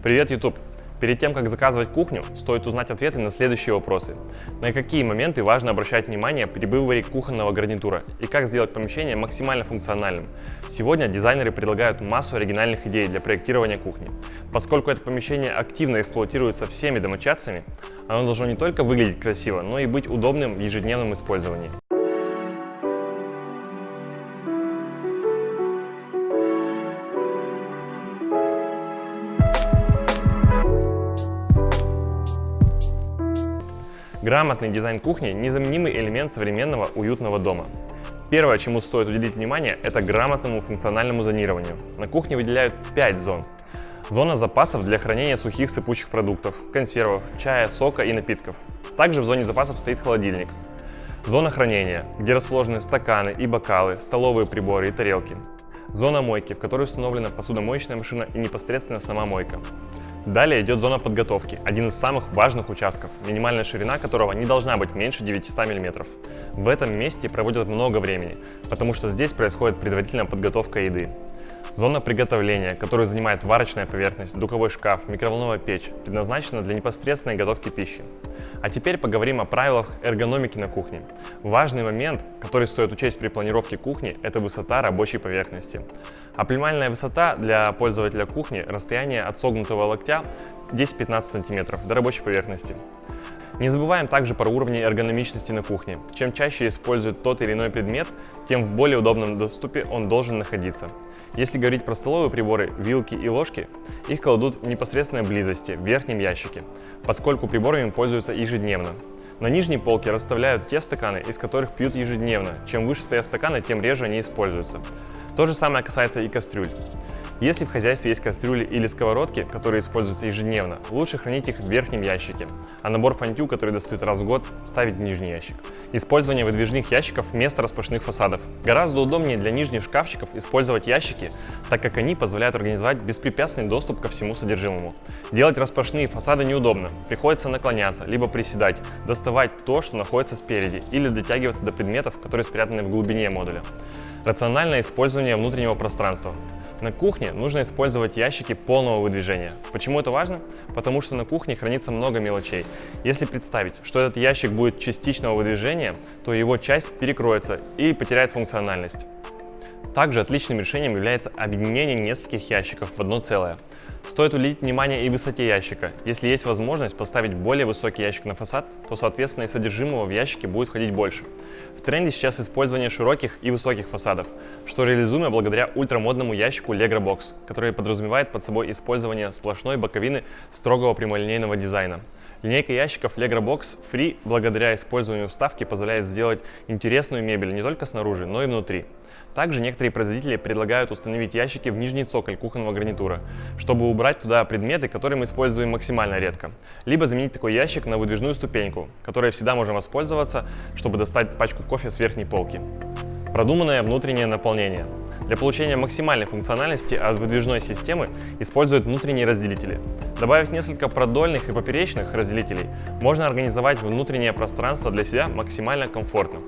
Привет, YouTube! Перед тем, как заказывать кухню, стоит узнать ответы на следующие вопросы. На какие моменты важно обращать внимание при выборе кухонного гарнитура и как сделать помещение максимально функциональным. Сегодня дизайнеры предлагают массу оригинальных идей для проектирования кухни. Поскольку это помещение активно эксплуатируется всеми домочадцами, оно должно не только выглядеть красиво, но и быть удобным в ежедневном использовании. Грамотный дизайн кухни – незаменимый элемент современного уютного дома. Первое, чему стоит уделить внимание, это грамотному функциональному зонированию. На кухне выделяют 5 зон. Зона запасов для хранения сухих сыпучих продуктов, консервов, чая, сока и напитков. Также в зоне запасов стоит холодильник. Зона хранения, где расположены стаканы и бокалы, столовые приборы и тарелки. Зона мойки, в которой установлена посудомоечная машина и непосредственно сама мойка. Далее идет зона подготовки, один из самых важных участков, минимальная ширина которого не должна быть меньше 900 мм. В этом месте проводят много времени, потому что здесь происходит предварительная подготовка еды. Зона приготовления, которую занимает варочная поверхность, духовой шкаф, микроволновая печь, предназначена для непосредственной готовки пищи. А теперь поговорим о правилах эргономики на кухне. Важный момент, который стоит учесть при планировке кухни, это высота рабочей поверхности. Оптимальная высота для пользователя кухни – расстояние от согнутого локтя 10-15 см до рабочей поверхности. Не забываем также про уровни эргономичности на кухне. Чем чаще используют тот или иной предмет, тем в более удобном доступе он должен находиться. Если говорить про столовые приборы, вилки и ложки, их кладут в непосредственной близости, в верхнем ящике, поскольку приборами пользуются ежедневно. На нижней полке расставляют те стаканы, из которых пьют ежедневно. Чем выше стоят стаканы, тем реже они используются. То же самое касается и кастрюль. Если в хозяйстве есть кастрюли или сковородки, которые используются ежедневно, лучше хранить их в верхнем ящике, а набор фантю, который достают раз в год, ставить в нижний ящик. Использование выдвижных ящиков вместо распашных фасадов. Гораздо удобнее для нижних шкафчиков использовать ящики, так как они позволяют организовать беспрепятственный доступ ко всему содержимому. Делать распашные фасады неудобно, приходится наклоняться, либо приседать, доставать то, что находится спереди, или дотягиваться до предметов, которые спрятаны в глубине модуля. Рациональное использование внутреннего пространства. На кухне нужно использовать ящики полного выдвижения. Почему это важно? Потому что на кухне хранится много мелочей. Если представить, что этот ящик будет частичного выдвижения, то его часть перекроется и потеряет функциональность. Также отличным решением является объединение нескольких ящиков в одно целое. Стоит уделить внимание и высоте ящика. Если есть возможность поставить более высокий ящик на фасад, то соответственно и содержимого в ящике будет входить больше. В тренде сейчас использование широких и высоких фасадов, что реализуемо благодаря ультрамодному ящику Legra Box, который подразумевает под собой использование сплошной боковины строгого прямолинейного дизайна. Линейка ящиков Legra Box Free благодаря использованию вставки позволяет сделать интересную мебель не только снаружи, но и внутри. Также некоторые производители предлагают установить ящики в нижний цоколь кухонного гарнитура, чтобы убрать туда предметы, которые мы используем максимально редко. Либо заменить такой ящик на выдвижную ступеньку, которой всегда можем воспользоваться, чтобы достать пачку кофе с верхней полки. Продуманное внутреннее наполнение. Для получения максимальной функциональности от выдвижной системы используют внутренние разделители. Добавив несколько продольных и поперечных разделителей, можно организовать внутреннее пространство для себя максимально комфортно.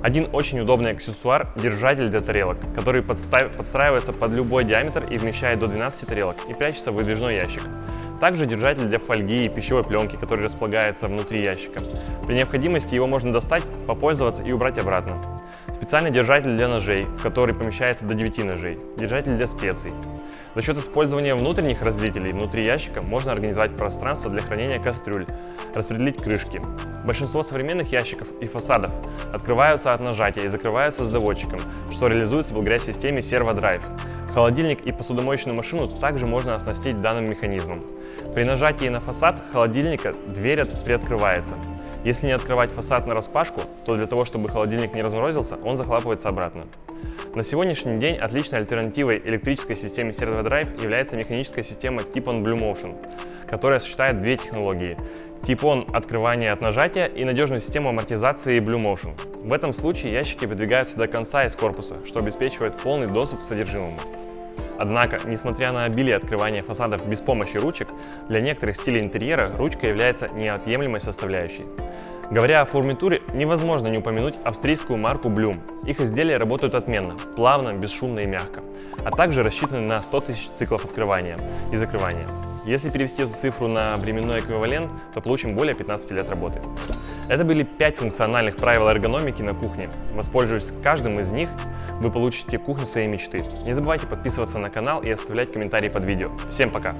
Один очень удобный аксессуар – держатель для тарелок, который подстраивается под любой диаметр и вмещает до 12 тарелок и прячется в выдвижной ящик. Также держатель для фольги и пищевой пленки, который располагается внутри ящика. При необходимости его можно достать, попользоваться и убрать обратно. Специальный держатель для ножей, в который помещается до 9 ножей. Держатель для специй. За счет использования внутренних разделителей внутри ящика можно организовать пространство для хранения кастрюль, распределить крышки. Большинство современных ящиков и фасадов открываются от нажатия и закрываются с доводчиком, что реализуется благодаря системе ServoDrive. Холодильник и посудомоечную машину также можно оснастить данным механизмом. При нажатии на фасад холодильника дверь приоткрывается. Если не открывать фасад на распашку, то для того, чтобы холодильник не разморозился, он захлапывается обратно. На сегодняшний день отличной альтернативой электрической системе Servo Drive является механическая система Tip-on Blue Motion, которая сочетает две технологии – Tip-on открывание от нажатия и надежную систему амортизации Blue Motion. В этом случае ящики выдвигаются до конца из корпуса, что обеспечивает полный доступ к содержимому. Однако, несмотря на обилие открывания фасадов без помощи ручек, для некоторых стилей интерьера ручка является неотъемлемой составляющей. Говоря о фурнитуре, невозможно не упомянуть австрийскую марку Bloom. Их изделия работают отменно, плавно, бесшумно и мягко, а также рассчитаны на 100 тысяч циклов открывания и закрывания. Если перевести эту цифру на временной эквивалент, то получим более 15 лет работы. Это были 5 функциональных правил эргономики на кухне. Воспользуясь каждым из них, вы получите кухню своей мечты. Не забывайте подписываться на канал и оставлять комментарии под видео. Всем пока!